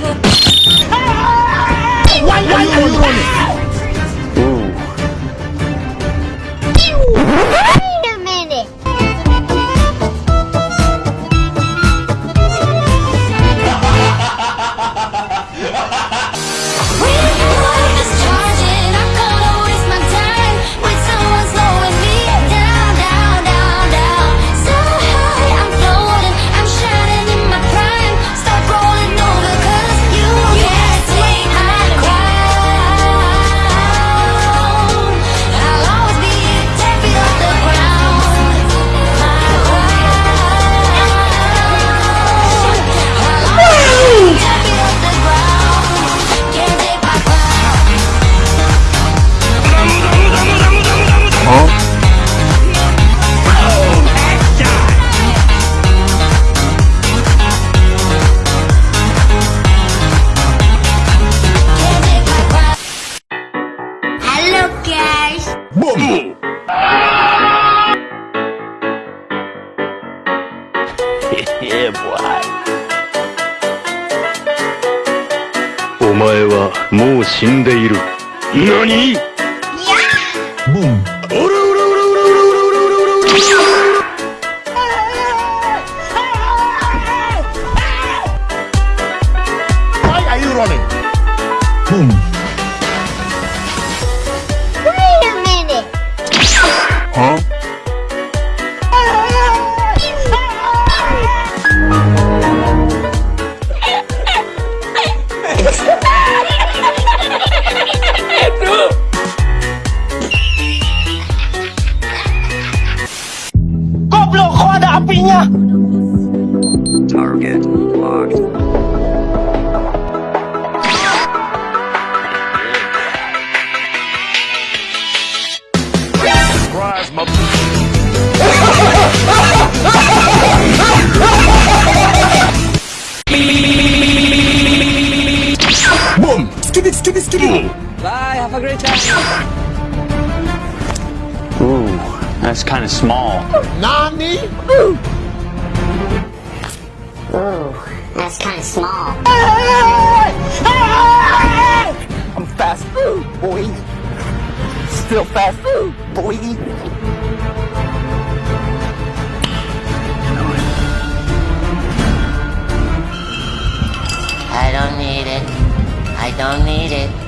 Why yeah, boy. お前はもう死んでいる。何 Boom! Why are you running? Boom! Ada apinya? Target locked. Surprise, mother. Boom! Skibidi, skibidi, skibidi! Ooh, that's kind of small. Nani? Ooh, that's kind of small. I'm fast food, boy. Still fast food, boy. I don't need it. I don't need it.